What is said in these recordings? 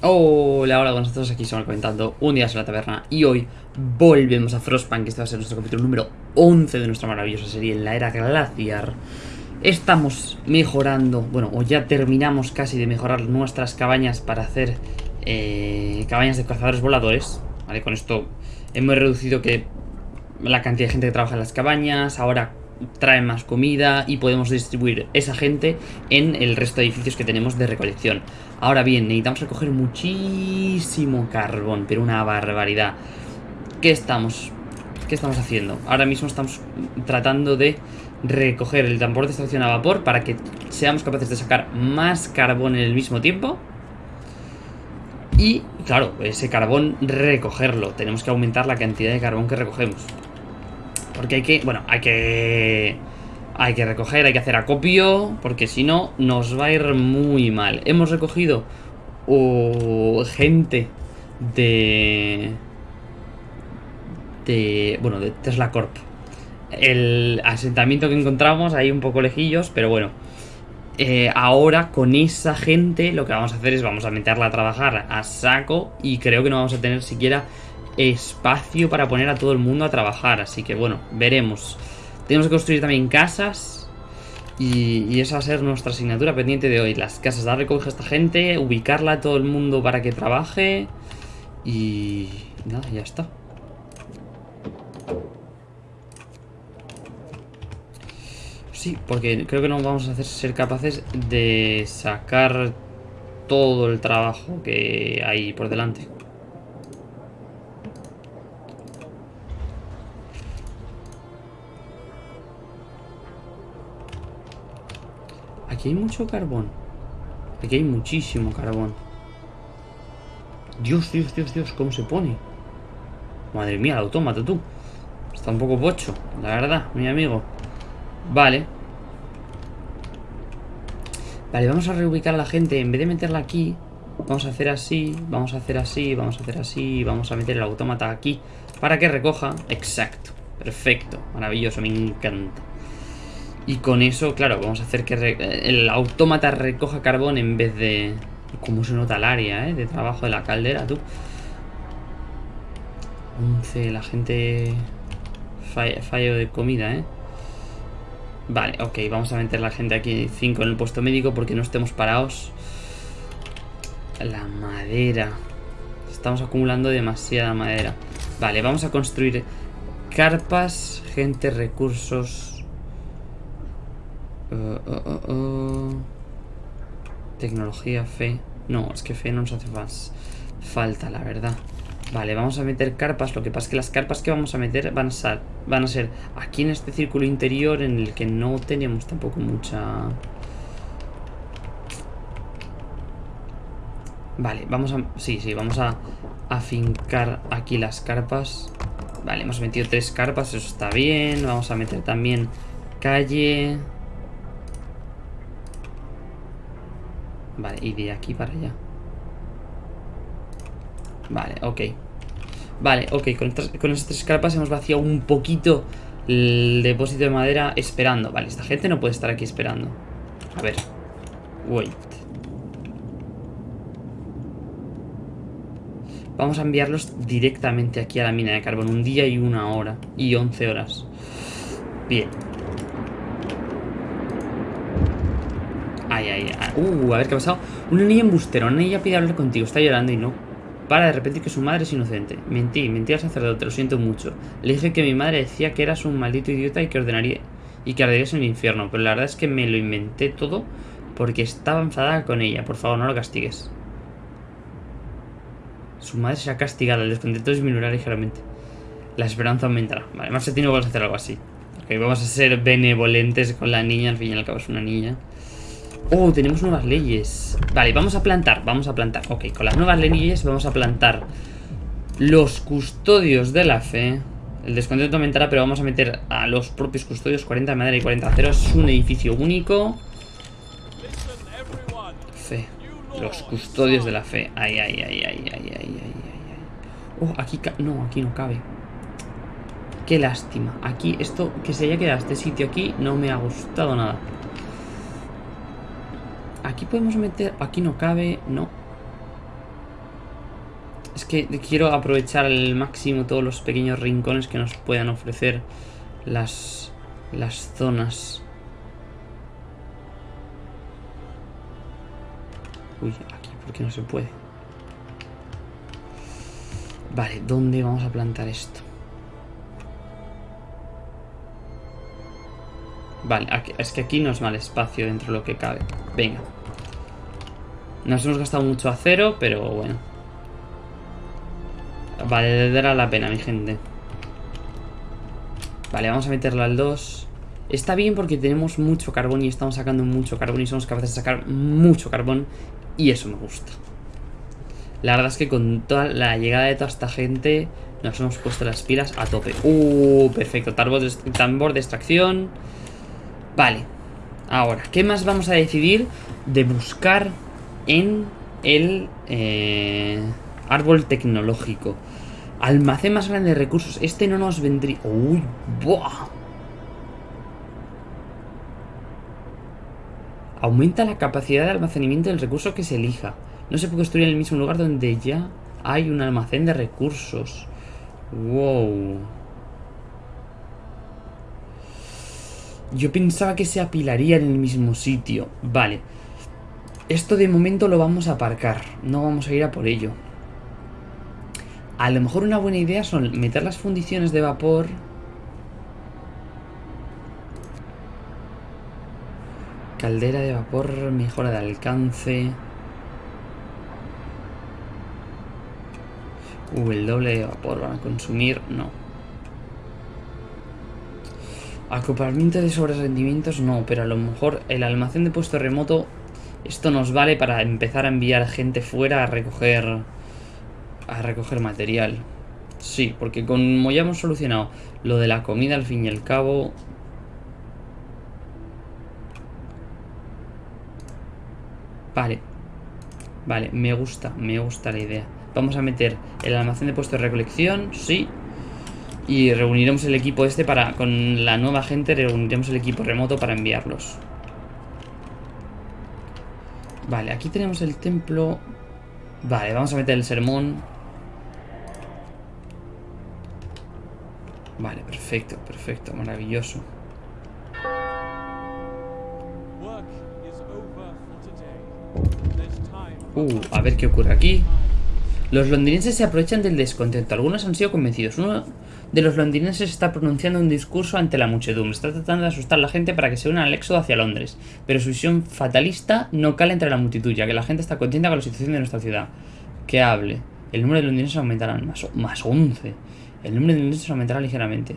Hola, hola, buenas todos, aquí estamos comentando un día en la taberna y hoy volvemos a Frostpunk, que este va a ser nuestro capítulo número 11 de nuestra maravillosa serie en la era glaciar. Estamos mejorando, bueno, o ya terminamos casi de mejorar nuestras cabañas para hacer eh, cabañas de cazadores voladores, ¿vale? Con esto hemos reducido que la cantidad de gente que trabaja en las cabañas, ahora trae más comida y podemos distribuir esa gente en el resto de edificios que tenemos de recolección. Ahora bien, necesitamos recoger muchísimo carbón, pero una barbaridad. ¿Qué estamos? ¿Qué estamos haciendo? Ahora mismo estamos tratando de recoger el tambor de extracción a vapor para que seamos capaces de sacar más carbón en el mismo tiempo. Y, claro, ese carbón recogerlo. Tenemos que aumentar la cantidad de carbón que recogemos. Porque hay que, bueno, hay que... Hay que recoger, hay que hacer acopio, porque si no nos va a ir muy mal. Hemos recogido uh, gente de... De... Bueno, de Tesla Corp. El asentamiento que encontramos, ahí un poco lejillos, pero bueno. Eh, ahora con esa gente lo que vamos a hacer es vamos a meterla a trabajar a saco y creo que no vamos a tener siquiera espacio para poner a todo el mundo a trabajar. Así que bueno, veremos. Tenemos que construir también casas. Y, esa va a ser nuestra asignatura pendiente de hoy. Las casas, dar recoger a esta gente, ubicarla a todo el mundo para que trabaje. Y nada, ya está. Sí, porque creo que no vamos a hacer ser capaces de sacar todo el trabajo que hay por delante. Aquí hay mucho carbón. Aquí hay muchísimo carbón. Dios, Dios, Dios, Dios, ¿cómo se pone? Madre mía, el autómata, tú. Está un poco pocho, la verdad, mi amigo. Vale. Vale, vamos a reubicar a la gente. En vez de meterla aquí, vamos a hacer así, vamos a hacer así, vamos a hacer así, vamos a meter el autómata aquí para que recoja. Exacto. Perfecto. Maravilloso, me encanta. Y con eso, claro, vamos a hacer que el autómata recoja carbón en vez de... ¿Cómo se nota el área, eh? De trabajo de la caldera, tú. 11, la gente... Fallo, de comida, ¿eh? Vale, ok, vamos a meter la gente aquí 5 en el puesto médico porque no estemos parados. La madera. Estamos acumulando demasiada madera. Vale, vamos a construir carpas, gente, recursos... Tecnología, fe. No, es que fe no nos hace más falta, la verdad. Vale, vamos a meter carpas. Lo que pasa es que las carpas que vamos a meter van a, ser, van a ser aquí en este círculo interior en el que no tenemos tampoco mucha... Vale, vamos a... Sí, sí, vamos a afincar aquí las carpas. Vale, hemos metido tres carpas, eso está bien. Vamos a meter también calle... Vale, y de aquí para allá. Vale, ok. Vale, ok, con estas, con tres carpas hemos vaciado un poquito el depósito de madera esperando. Vale, esta gente no puede estar aquí esperando. A ver. Wait. Vamos a enviarlos directamente aquí a la mina de carbón. Un día y una hora. Y 11 horas. Bien. Ay, ay, ay. Uh, a ver qué ha pasado. Una niña embustera. Una niña pide hablar contigo. Está llorando y no. Para de repetir que su madre es inocente. Mentí, mentí al sacerdote, lo siento mucho. Le dije que mi madre decía que eras un maldito idiota y que ordenaría y que arderías en el infierno. Pero la verdad es que me lo inventé todo porque estaba enfadada con ella. Por favor, no lo castigues. Su madre será castigada. El descontento disminuirá ligeramente. La esperanza aumentará. Vale, más se tiene que hacer algo así. Ok, vamos a ser benevolentes con la niña. Al fin y al cabo es una niña. Oh, tenemos nuevas leyes. Vale, vamos a plantar, vamos a plantar. Ok, con las nuevas leyes vamos a plantar los custodios de la fe. El descontento aumentará, pero vamos a meter a los propios custodios 40 de madera y 40 de. Es un edificio único. Fe. Los custodios de la fe. Ay, ay, ay, ay, ay, ay, ay, ay. Oh, aquí... No, aquí no cabe. Qué lástima. Aquí, esto, que se haya quedado este sitio aquí, no me ha gustado nada. Aquí podemos meter... Aquí no cabe, no. Es que quiero aprovechar al máximo todos los pequeños rincones que nos puedan ofrecer las, las zonas. Uy, aquí, ¿por qué no se puede? Vale, ¿dónde vamos a plantar esto? Vale, es que aquí no es mal espacio dentro de lo que cabe. Venga. Nos hemos gastado mucho acero, pero bueno. Vale, dará la pena, mi gente. Vale, vamos a meterlo al 2. Está bien porque tenemos mucho carbón y estamos sacando mucho carbón y somos capaces de sacar mucho carbón. Y eso me gusta. La verdad es que con toda la llegada de toda esta gente nos hemos puesto las pilas a tope. Uh, perfecto. Tambor tambor de extracción. Vale. Ahora, ¿qué más vamos a decidir de buscar en el eh, árbol tecnológico? Almacén más grande de recursos. Este no nos vendría... ¡Uy! ¡Buah! Aumenta la capacidad de almacenamiento del recurso que se elija. No se puede construir en el mismo lugar donde ya hay un almacén de recursos. ¡Wow! Yo pensaba que se apilaría en el mismo sitio. Vale. Esto de momento lo vamos a aparcar. No vamos a ir a por ello. A lo mejor una buena idea son meter las fundiciones de vapor... Caldera de vapor, mejora de alcance... Uh, el doble de vapor van a consumir... No. Acoplamiento de sobrerendimientos no, pero a lo mejor el almacén de puesto remoto... Esto nos vale para empezar a enviar gente fuera a recoger a recoger material. Sí, porque como ya hemos solucionado lo de la comida al fin y al cabo... Vale. Vale, me gusta, me gusta la idea. Vamos a meter el almacén de puesto de recolección, sí. Y reuniremos el equipo este para... Con la nueva gente reuniremos el equipo remoto para enviarlos. Vale, aquí tenemos el templo... Vale, vamos a meter el sermón. Vale, perfecto, perfecto, maravilloso. Uh, a ver qué ocurre aquí. Los londinenses se aprovechan del descontento. Algunos han sido convencidos. Uno de los londinenses está pronunciando un discurso ante la muchedumbre. Está tratando de asustar a la gente para que se una al éxodo hacia Londres. Pero su visión fatalista no cala entre la multitud, ya que la gente está contenta con la situación de nuestra ciudad. Que hable. El número de londinenses aumentará más, más 11. El número de industria aumentará ligeramente.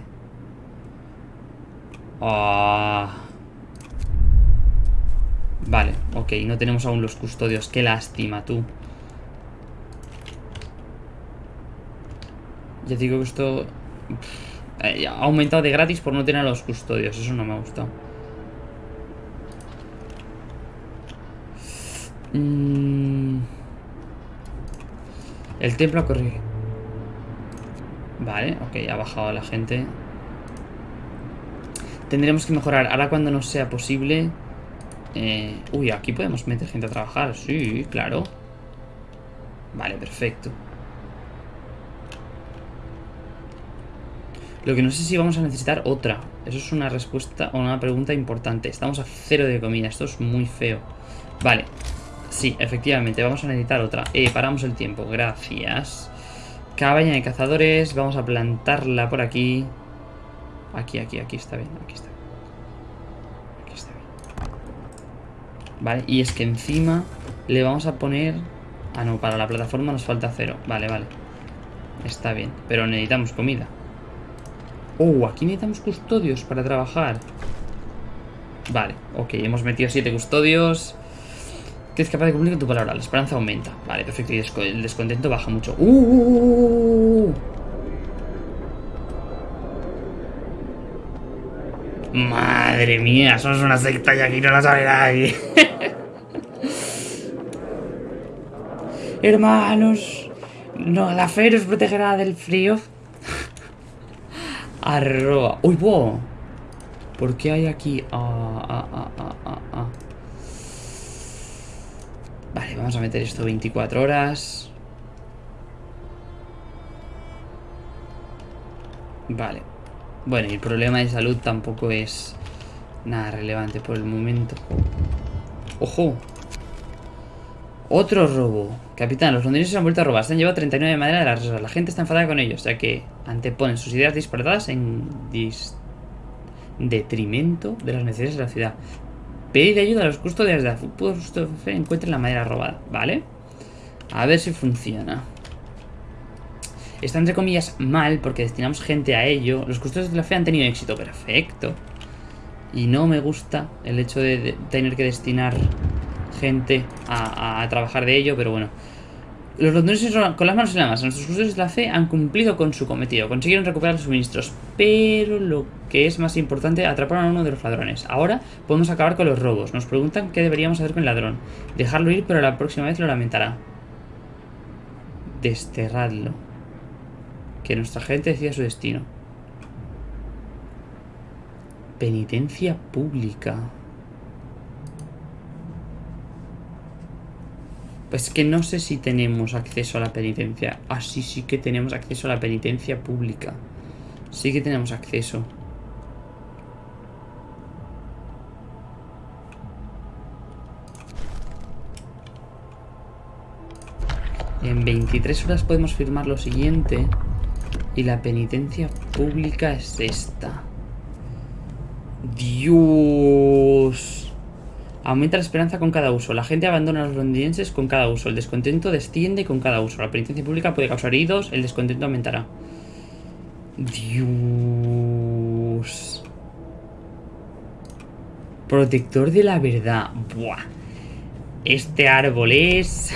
Ah. Vale, ok, no tenemos aún los custodios. Qué lástima, tú. Ya digo que esto... Eh, ha aumentado de gratis por no tener a los custodios. Eso no me ha gustado. Mm. El templo ha corrido. Vale, ok, ha bajado la gente. Tendremos que mejorar. Ahora cuando no sea posible... Eh, uy, aquí podemos meter gente a trabajar. Sí, claro. Vale, perfecto. Lo que no sé si vamos a necesitar otra. Eso es una respuesta o una pregunta importante. Estamos a cero de comida. Esto es muy feo. Vale. Sí, efectivamente, vamos a necesitar otra. Eh, paramos el tiempo. Gracias. Cabaña de cazadores. Vamos a plantarla por aquí. Aquí, aquí, aquí está bien. Aquí está bien. Aquí está bien. Vale, y es que encima le vamos a poner... Ah, no, para la plataforma nos falta cero. Vale, vale. Está bien. Pero necesitamos comida. Oh, aquí necesitamos custodios para trabajar. Vale, ok. Hemos metido siete custodios. Que capaz de cumplir con tu palabra. La esperanza aumenta. Vale, perfecto. Y el descontento baja mucho. ¡Uh! uh, uh, uh Madre mía, somos una secta y aquí no la sabe nadie. Hermanos, no, la fe nos protegerá del frío. Arroba. ¡Uy, wow! ¿Por qué hay aquí? Ah ah ah, ah, ah, ah, vale, vamos a meter esto 24 horas. Vale. Bueno, y el problema de salud tampoco es nada relevante por el momento. ¡Ojo! Otro robo. Capitán, los londinenses se han vuelto a robar. Se han llevado 39 de madera de las reservas. La gente está enfadada con ellos, ya que anteponen sus ideas disparatadas en detrimento de las necesidades de la ciudad. Pedir ayuda a los custodios de la fe encuentren la madera robada. ¿Vale? A ver si funciona. Está entre comillas mal porque destinamos gente a ello. Los custodios de la fe han tenido éxito. Perfecto. Y no me gusta el hecho de, tener que destinar gente a, trabajar de ello, pero bueno. Los londinenses con las manos en la masa, nuestros custodios de la fe han cumplido con su cometido, consiguieron recuperar los suministros, pero lo que es más importante, atraparon a uno de los ladrones. Ahora podemos acabar con los robos. Nos preguntan qué deberíamos hacer con el ladrón. Dejarlo ir, pero la próxima vez lo lamentará. Desterradlo. Que nuestra gente decida su destino. Penitencia pública. Pues que no sé si tenemos acceso a la penitencia. Ah, sí, sí que tenemos acceso a la penitencia pública. Sí que tenemos acceso. En 23 horas podemos firmar lo siguiente. Y la penitencia pública es esta. Dios. Aumenta la esperanza con cada uso. La gente abandona a los londinenses con cada uso. El descontento desciende con cada uso. La penitencia pública puede causar heridos. El descontento aumentará. Dios. Protector de la verdad. Buah. Este árbol es...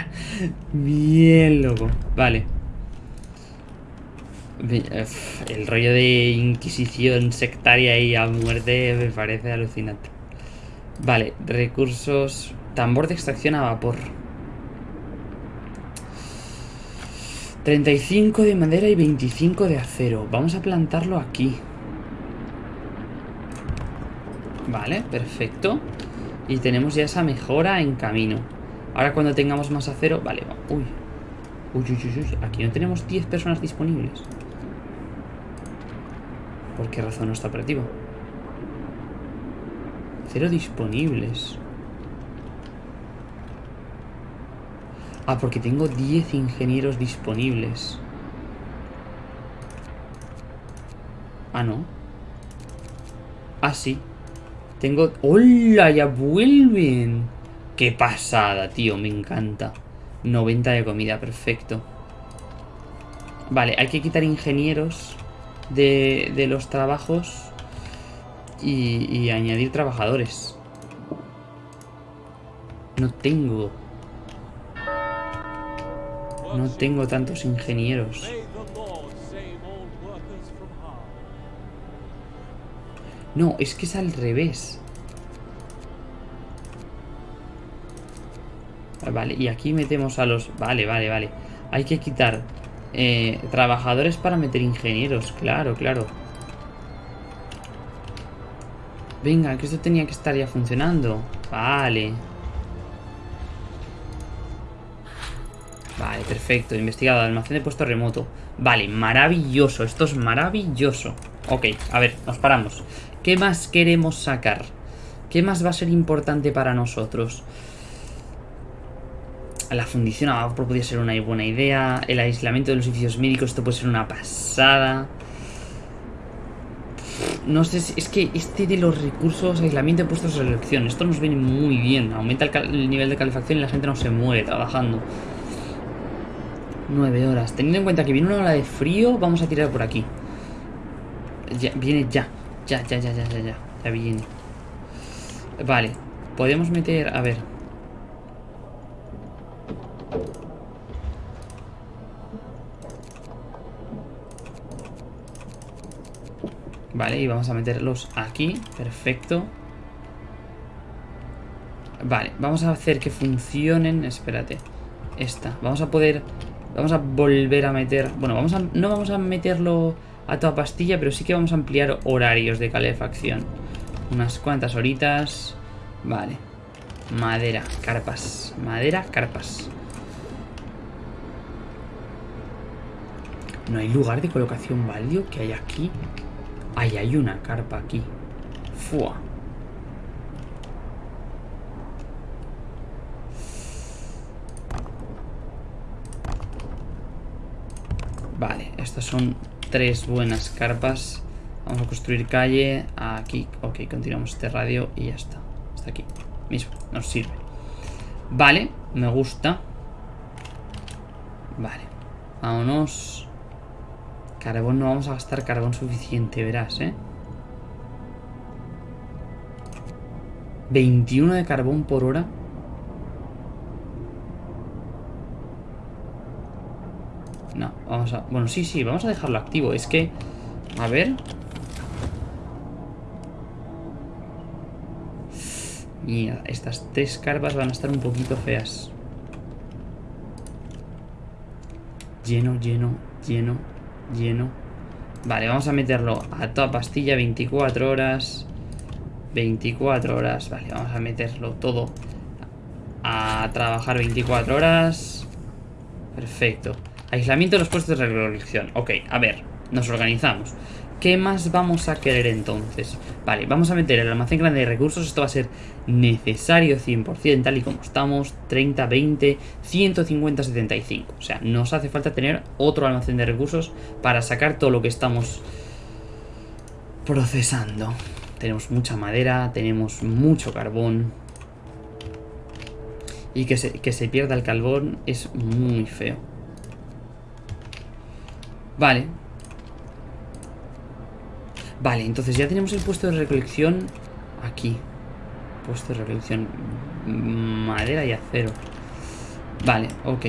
Bien loco. Vale. El rollo de inquisición sectaria y a muerte me parece alucinante. Vale, recursos... Tambor de extracción a vapor. 35 de madera y 25 de acero. Vamos a plantarlo aquí. Vale, perfecto. Y tenemos ya esa mejora en camino. Ahora cuando tengamos más acero... Vale, uy. Uy, uy, uy, uy. Aquí no tenemos 10 personas disponibles. ¿Por qué razón no está operativo? Cero disponibles. Ah, porque tengo 10 ingenieros disponibles. Ah, no. Ah, sí. Tengo... ¡Hola! ¡Ya vuelven! ¡Qué pasada, tío! Me encanta. 90 de comida, perfecto. Vale, hay que quitar ingenieros de, los trabajos y, añadir trabajadores. No tengo. No tengo tantos ingenieros. No, es que es al revés. Vale, y aquí metemos a los... Vale, vale, vale. Hay que quitar eh, trabajadores para meter ingenieros, claro, claro. Venga, que esto tenía que estar ya funcionando. Vale. Vale, perfecto. Investigado, almacén de puesto remoto. Vale, maravilloso. Esto es maravilloso. Ok, a ver, nos paramos. ¿Qué más queremos sacar? ¿Qué más va a ser importante para nosotros? La fundición a vapor podría ser una buena idea. El aislamiento de los edificios médicos, esto puede ser una pasada. No sé si... Es que este de los recursos, aislamiento de puestos de selección, esto nos viene muy bien. Aumenta el, nivel de calefacción y la gente no se muere trabajando. Nueve horas. Teniendo en cuenta que viene una hora de frío, vamos a tirar por aquí. Ya, viene ya. Ya, ya, ya, ya, ya, ya. Ya viene. Vale. Podemos meter... A ver, Vale, y vamos a meterlos aquí. Perfecto. Vale, vamos a hacer que funcionen. Espérate. Esta. Vamos a poder... Vamos a volver a meter... Bueno, vamos a, no vamos a meterlo a toda pastilla, pero sí que vamos a ampliar horarios de calefacción. Unas cuantas horitas. Vale. Madera, carpas. Madera, carpas. No hay lugar de colocación válido que hay aquí. Ay, hay una carpa aquí. Fua. Vale, estas son tres buenas carpas. Vamos a construir calle aquí. Ok, continuamos este radio y ya está. Está aquí. Mismo, nos sirve. Vale, me gusta. Vale. Vámonos. Carbón, no vamos a gastar carbón suficiente, verás, ¿eh? 21 de carbón por hora. No, vamos a... Bueno, sí, sí, vamos a dejarlo activo. Es que... A ver... Mira, estas tres carpas van a estar un poquito feas. Lleno, lleno, lleno, lleno. Vale, vamos a meterlo a toda pastilla, 24 horas. 24 horas. Vale, vamos a meterlo todo a trabajar 24 horas. Perfecto. Aislamiento de los puestos de recolección. Ok, a ver, nos organizamos. ¿Qué más vamos a querer entonces? Vale, vamos a meter el almacén grande de recursos. Esto va a ser necesario 100%, tal y como estamos. 30, 20, 150, 75. O sea, nos hace falta tener otro almacén de recursos para sacar todo lo que estamos procesando. Tenemos mucha madera, tenemos mucho carbón. Y que se, que se pierda el carbón es muy feo. Vale, Vale, entonces ya tenemos el puesto de recolección aquí. Puesto de recolección. Madera y acero. Vale, ok.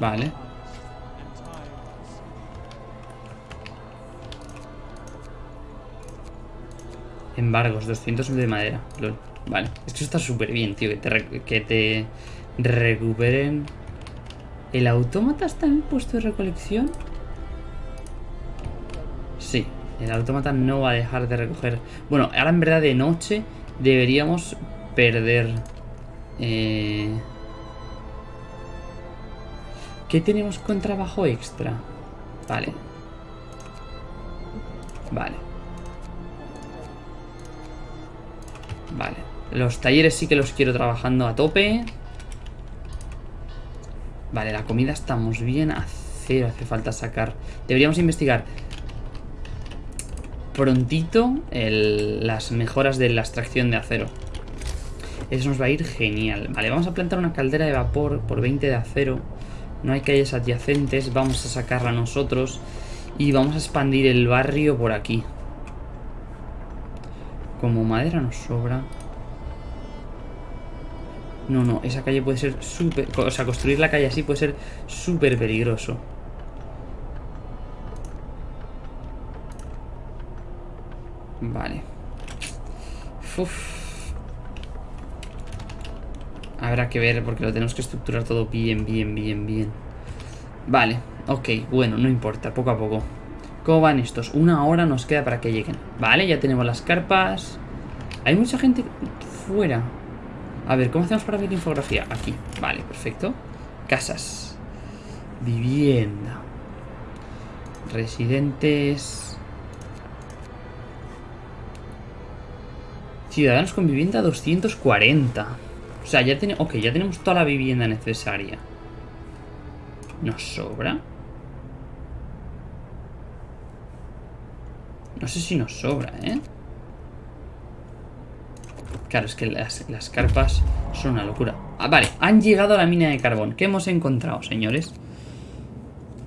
Vale. Embargos, 200 de madera. Vale, esto está súper bien, tío, que te, que te recuperen. ¿El autómata está en el puesto de recolección? Sí, el autómata no va a dejar de recoger. Bueno, ahora en verdad de noche deberíamos perder... Eh... ¿Qué tenemos con trabajo extra? Vale. Vale. Los talleres sí que los quiero trabajando a tope. Vale, la comida estamos bien. Acero hace falta sacar. Deberíamos investigar prontito las mejoras de la extracción de acero. Eso nos va a ir genial. Vale, vamos a plantar una caldera de vapor por 20 de acero. No hay calles adyacentes. Vamos a sacarla nosotros. Y vamos a expandir el barrio por aquí. Como madera nos sobra. No, no, esa calle puede ser súper... O sea, construir la calle así puede ser súper peligroso. Vale. Uf. Habrá que ver porque lo tenemos que estructurar todo bien, bien, bien, bien. Vale, ok, bueno, no importa, poco a poco. ¿Cómo van estos? Una hora nos queda para que lleguen. Vale, ya tenemos las carpas. Hay mucha gente fuera. A ver, ¿cómo hacemos para ver infografía? Aquí, vale, perfecto. Casas. Vivienda. Residentes. Ciudadanos con vivienda 240 O sea, ya, tenemos, okay, ya tenemos toda la vivienda necesaria. ¿Nos sobra? No sé si nos sobra, ¿eh? Claro, es que las, carpas son una locura. Ah, vale, han llegado a la mina de carbón. ¿Qué hemos encontrado, señores?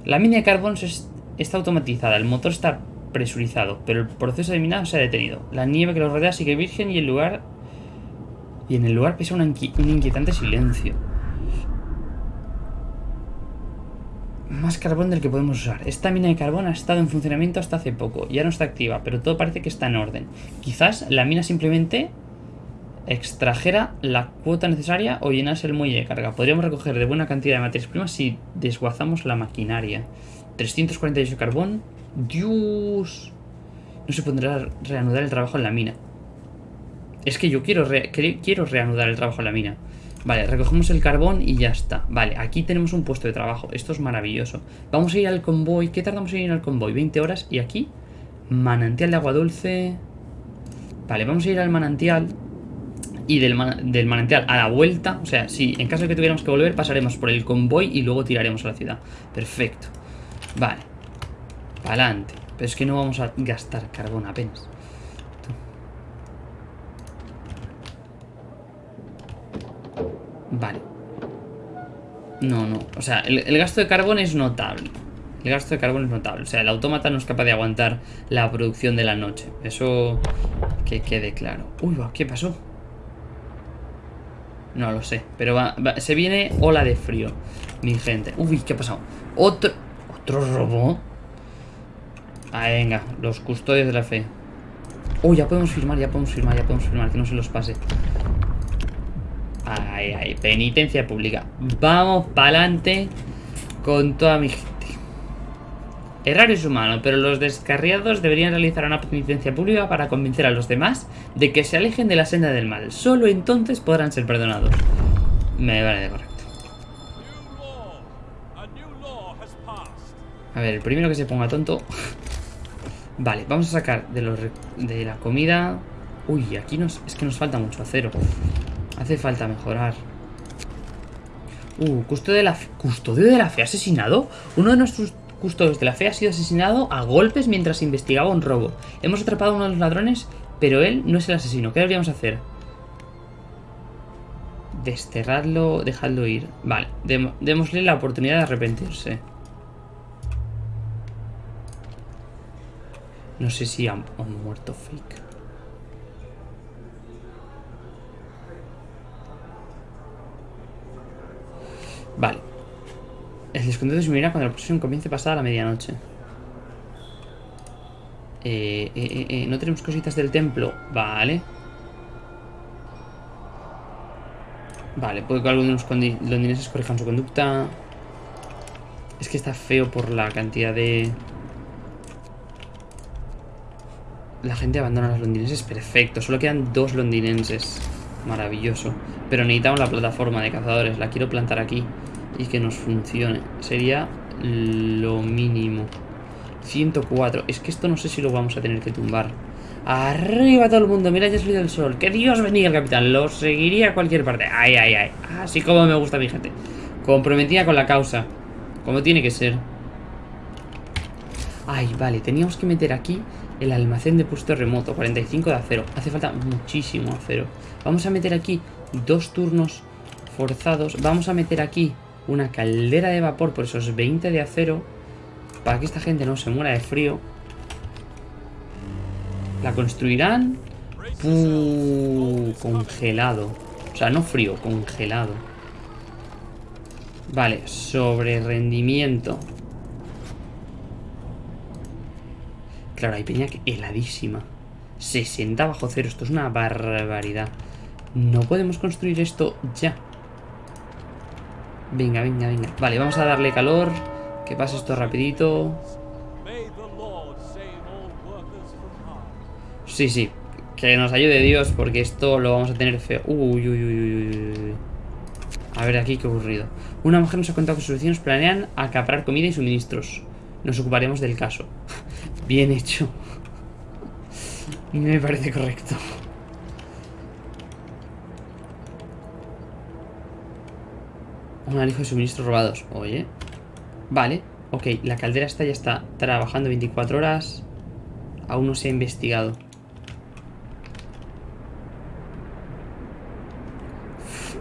La mina de carbón está automatizada. El motor está presurizado, pero el proceso de minado se ha detenido. La nieve que lo rodea sigue virgen y el lugar... Y en el lugar pesa un inquietante silencio. Más carbón del que podemos usar. Esta mina de carbón ha estado en funcionamiento hasta hace poco. Ya no está activa, pero todo parece que está en orden. Quizás la mina simplemente extrajera la cuota necesaria o llenase el muelle de carga. Podríamos recoger de buena cantidad de materias primas si desguazamos la maquinaria. 348 carbón. Dios. no se podrá reanudar el trabajo en la mina. Es que yo quiero, quiero reanudar el trabajo en la mina. Vale, recogemos el carbón y ya está. Vale, aquí tenemos un puesto de trabajo. Esto es maravilloso. Vamos a ir al convoy. ¿Qué tardamos en ir al convoy? 20 horas. Y aquí, manantial de agua dulce. Vale, vamos a ir al manantial. Y del, del manantial a la vuelta. O sea, si en caso de que tuviéramos que volver, pasaremos por el convoy y luego tiraremos a la ciudad. Perfecto. Vale. Adelante. Pero es que no vamos a gastar carbón apenas. Vale. No, no. O sea, el, gasto de carbón es notable. El gasto de carbón es notable. O sea, el autómata no es capaz de aguantar la producción de la noche. Eso que quede claro. Uy, ¿qué pasó? No lo sé. Pero se viene ola de frío, mi gente. Uy, ¿qué ha pasado? Otro... ¿Otro robot? Ah, venga. Los custodios de la fe. Uy, ya podemos firmar, ya podemos firmar, ya podemos firmar. Que no se los pase. Ay, ay, penitencia pública. Vamos para adelante con toda mi. Errar es humano, pero los descarriados deberían realizar una penitencia pública para convencer a los demás de que se alejen de la senda del mal. Solo entonces podrán ser perdonados. Me vale de correcto. A ver, el primero que se ponga tonto... vale, vamos a sacar de, la comida... Uy, aquí nos, es que nos falta mucho acero. Hace falta mejorar. Uh, custodio de la fe. ¿Custodio de la fe asesinado? Uno de nuestros custodios de la fe ha sido asesinado a golpes mientras investigaba un robo. Hemos atrapado a uno de los ladrones, pero él no es el asesino. ¿Qué deberíamos hacer? Desterrarlo, dejadlo ir. Vale, démosle la oportunidad de arrepentirse. No sé si han muerto fake. Vale. El descontento disminuirá cuando la procesión comience pasada la medianoche. Eh, eh, eh, eh, no tenemos cositas del templo. Vale. Vale, puede que algunos londinenses corrijan su conducta. Es que está feo por la cantidad de... La gente abandona a los londinenses. Perfecto. Solo quedan dos londinenses. Maravilloso. Pero necesitamos la plataforma de cazadores. La quiero plantar aquí. Y que nos funcione. Sería lo mínimo. 104. Es que esto no sé si lo vamos a tener que tumbar. Arriba todo el mundo. Mira, ya salido el sol. Que Dios bendiga el capitán. Lo seguiría a cualquier parte. Ay, ay, ay. Así como me gusta mi gente. Comprometida con la causa. Como tiene que ser. Ay, vale. Teníamos que meter aquí el almacén de puesto remoto. 45 de acero. Hace falta muchísimo acero. Vamos a meter aquí dos turnos forzados. Vamos a meter aquí una caldera de vapor por esos 20 de acero. Para que esta gente no se muera de frío. La construirán. congelado. O sea, no frío, congelado. Vale, sobre rendimiento. Claro, hay peña heladísima. 60 bajo cero. Esto es una barbaridad. No podemos construir esto ya. Venga, venga, venga. Vale, vamos a darle calor. Que pase esto rapidito. Sí, sí. Que nos ayude Dios porque esto lo vamos a tener feo. Uy, uy, uy, uy. A ver aquí qué ocurrido. Una mujer nos ha contado que sus vecinos planean acaparar comida y suministros. Nos ocuparemos del caso. Bien hecho. Me parece correcto. Un alijo de suministros robados. Oye. Vale. Ok, la caldera esta ya está trabajando 24 horas. Aún no se ha investigado.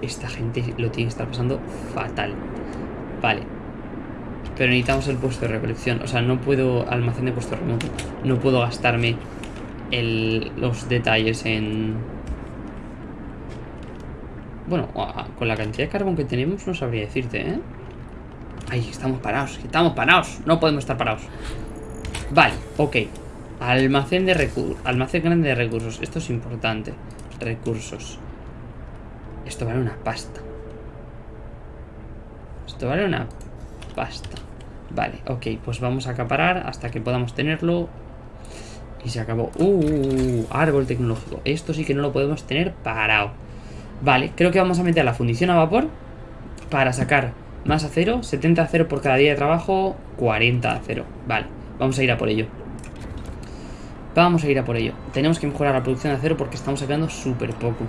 esta gente lo tiene que estar pasando fatal. Vale. Pero necesitamos el puesto de recolección. O sea, no puedo... Almacén de puesto remoto. No puedo gastarme el, los detalles en bueno, con la cantidad de carbón que tenemos no sabría decirte, ¿eh? Ay, estamos parados, estamos parados. No podemos estar parados. Vale, ok. Almacén de recursos Almacén grande de recursos. Esto es importante. Recursos. Esto vale una pasta. Esto vale una pasta. Vale, ok. Pues vamos a acaparar hasta que podamos tenerlo. Y se acabó. Uh, árbol tecnológico. Esto sí que no lo podemos tener parado. Vale, creo que vamos a meter la fundición a vapor para sacar más acero. 70 acero por cada día de trabajo, 40 acero. Vale, vamos a ir a por ello. Vamos a ir a por ello. Tenemos que mejorar la producción de acero porque estamos sacando súper poco.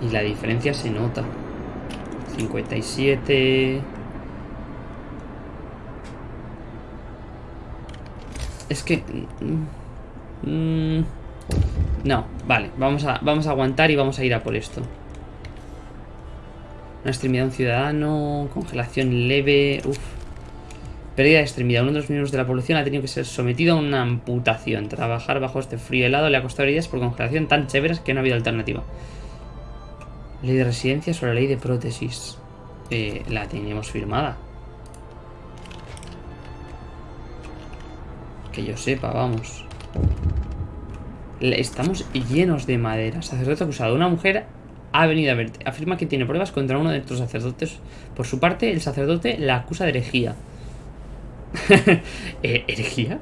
Y la diferencia se nota. 57... Es que... Mm, mm, no, vale, vamos a, vamos a aguantar y vamos a ir a por esto. Una extremidad de un ciudadano, congelación leve, uff. Pérdida de extremidad. Uno de los miembros de la población ha tenido que ser sometido a una amputación. Trabajar bajo este frío helado le ha costado heridas por congelación tan severas que no ha habido alternativa. Ley de residencia sobre la ley de prótesis. Eh, la tenemos firmada. Que yo sepa, vamos. Estamos llenos de madera. Sacerdote acusado. Una mujer ha venido a verte. Afirma que tiene pruebas contra uno de estos sacerdotes. Por su parte, el sacerdote la acusa de herejía. ¿E-, ¿Herejía?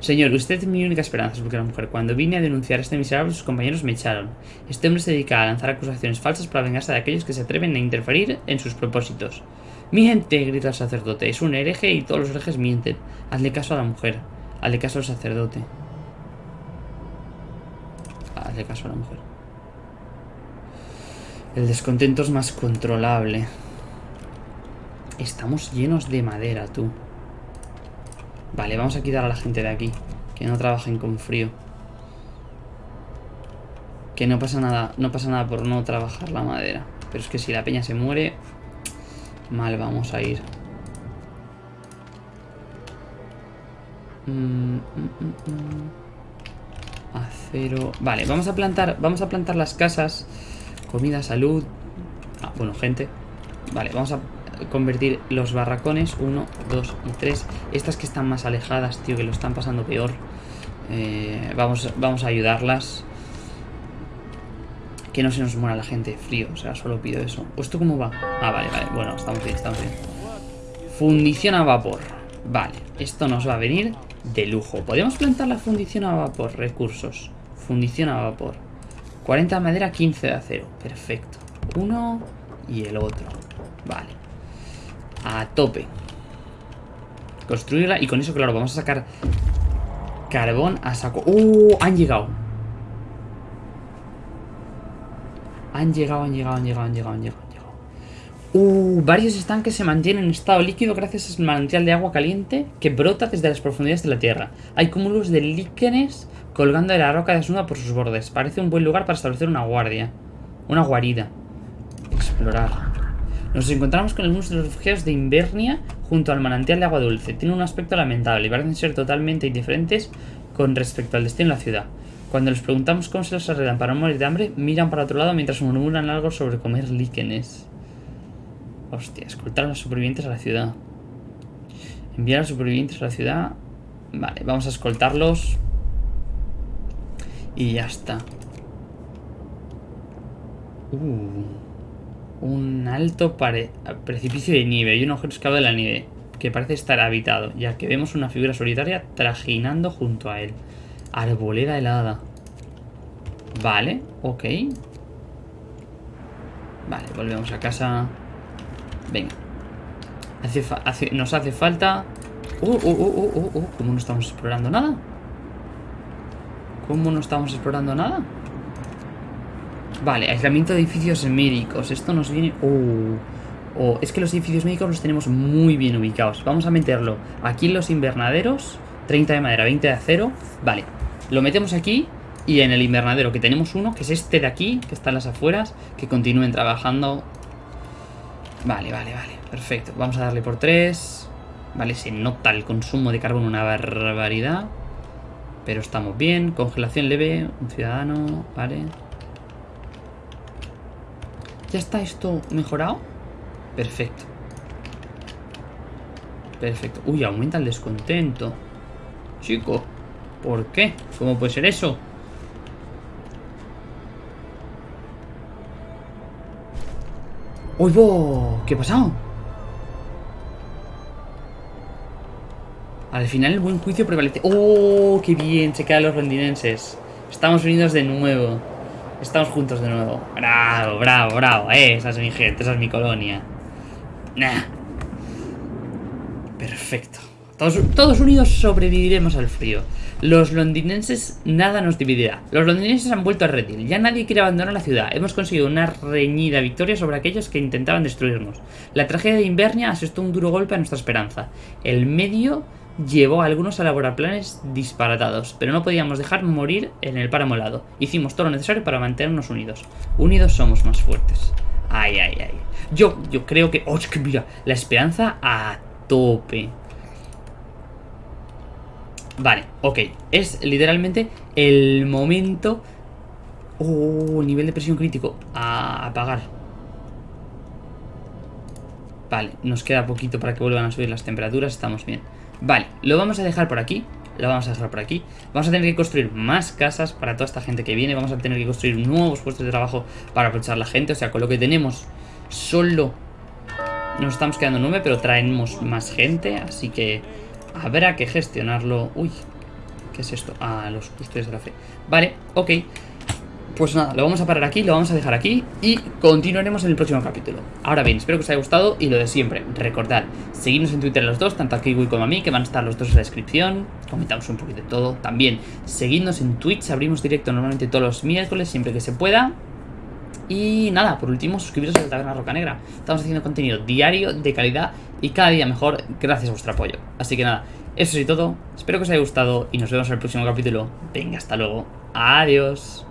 Señor, usted es mi única esperanza, porque la mujer. Cuando vine a denunciar a este miserable, sus compañeros me echaron. Este hombre se dedica a lanzar acusaciones falsas para vengarse de aquellos que se atreven a interferir en sus propósitos. Miente, grita el sacerdote. Es un hereje y todos los herejes mienten. Hazle caso a la mujer. Hazle caso al sacerdote. Caso a la mujer. El descontento es más controlable. Estamos llenos de madera, tú. Vale, vamos a quitar a la gente de aquí. Que no trabajen con frío. Que no pasa nada, no pasa nada por no trabajar la madera. Pero es que si la peña se muere, mal vamos a ir. Mm, mm, mm, Acero. Vale, vamos a plantar. Vamos a plantar las casas. Comida, salud. Ah, bueno, gente. Vale, vamos a convertir los barracones 1, 2 y 3 estas que están más alejadas, tío, que lo están pasando peor eh, vamos, vamos a ayudarlas que no se nos muera la gente de frío, o sea, solo pido eso ¿Pues esto cómo va? Ah, vale, vale, bueno, estamos bien, estamos bien Fundición a vapor Vale, esto nos va a venir de lujo Podemos plantar la fundición a vapor, recursos Fundición a vapor 40 de madera, 15 de acero Perfecto Uno y el otro Vale a tope. Construirla y con eso, claro, vamos a sacar carbón a saco. ¡Uh! Han llegado. Han llegado, han llegado, han llegado, han llegado, han llegado. Uh, varios estanques se mantienen en estado líquido gracias al manantial de agua caliente que brota desde las profundidades de la tierra. Hay cúmulos de líquenes colgando de la roca desnuda por sus bordes. Parece un buen lugar para establecer una guardia. Una guarida. Explorar. Nos encontramos con algunos de los refugiados de Invernia junto al manantial de agua dulce. Tienen un aspecto lamentable y parecen ser totalmente indiferentes con respecto al destino de la ciudad. Cuando les preguntamos cómo se los arreglan para no morir de hambre, miran para otro lado mientras murmuran algo sobre comer líquenes. Hostia, escoltar a los supervivientes a la ciudad. Enviar a los supervivientes a la ciudad. Vale, vamos a escoltarlos. Y ya está. Uh un alto precipicio de nieve y un agujero excavado de la nieve que parece estar habitado, ya que vemos una figura solitaria trajinando junto a él. Arboleda helada. Vale, ok. Vale, volvemos a casa. Venga. Nos hace falta... Uh, uh, uh, uh, uh, uh, ¿Cómo no estamos explorando nada? ¿Cómo no estamos explorando nada? Vale, aislamiento de edificios médicos. Esto nos viene... Uh, oh, es que los edificios médicos los tenemos muy bien ubicados. Vamos a meterlo aquí en los invernaderos. 30 de madera, 20 de acero. Vale, lo metemos aquí y en el invernadero que tenemos uno, que es este de aquí, que está en las afueras, que continúen trabajando. Vale, vale, vale, perfecto. Vamos a darle por 3. Vale, se nota el consumo de carbón una barbaridad. Pero estamos bien. Congelación leve, un ciudadano, vale. ¿Ya está esto mejorado? Perfecto. Perfecto. Uy, aumenta el descontento. Chico, ¿por qué? ¿Cómo puede ser eso? ¡Uy! ¿Qué ha pasado? Al final el buen juicio prevalece. ¡Oh, qué bien! Se quedan los londinenses. Estamos unidos de nuevo. Estamos juntos de nuevo. Bravo, bravo, bravo. Eh, esa es mi gente, esa es mi colonia. Nah. Perfecto. Todos, unidos sobreviviremos al frío. Los londinenses nada nos dividirá. Los londinenses han vuelto a redil. Ya nadie quiere abandonar la ciudad. Hemos conseguido una reñida victoria sobre aquellos que intentaban destruirnos. La tragedia de Invernia asestó un duro golpe a nuestra esperanza. El medio llevó a algunos a elaborar planes disparatados, pero no podíamos dejar morir en el páramo helado. Hicimos todo lo necesario para mantenernos unidos. Unidos somos más fuertes. Ay, ay, ay. Yo, yo creo que... ¡Oh, que mira! La esperanza a tope. Vale, ok. Es literalmente el momento... Oh, nivel de presión crítico. A apagar. Vale, nos queda poquito para que vuelvan a subir las temperaturas. Estamos bien. Vale, lo vamos a dejar por aquí. Lo vamos a dejar por aquí. Vamos a tener que construir más casas para toda esta gente que viene. Vamos a tener que construir nuevos puestos de trabajo para aprovechar la gente. O sea, con lo que tenemos solo nos estamos quedando nueve, pero traemos más gente. Así que habrá que gestionarlo. Uy, ¿qué es esto? Ah, los custodios de la fe. Vale, ok. Pues nada, lo vamos a parar aquí, lo vamos a dejar aquí y continuaremos en el próximo capítulo. Ahora bien, espero que os haya gustado y lo de siempre, recordad, seguidnos en Twitter los dos, tanto a Kiwi como a mí, que van a estar los dos en la descripción, comentamos un poquito de todo. También, seguidnos en Twitch, abrimos directo normalmente todos los miércoles, siempre que se pueda. Y nada, por último, suscribiros a la Taberna Roca Negra. Estamos haciendo contenido diario, de calidad y cada día mejor gracias a vuestro apoyo. Así que nada, eso es todo. Espero que os haya gustado y nos vemos en el próximo capítulo. Venga, hasta luego. Adiós.